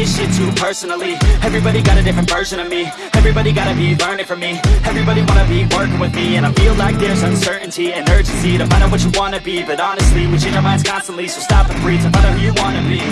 this shit too personally. Everybody got a different version of me. Everybody gotta be learning from me. Everybody wanna be working with me. And I feel like there's uncertainty and urgency To find out what you wanna be. But honestly, we change our minds constantly So stop and breathe to find out who you wanna be.